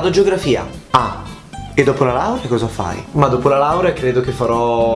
Vado geografia. Ah, e dopo la laurea cosa fai? Ma dopo la laurea credo che farò...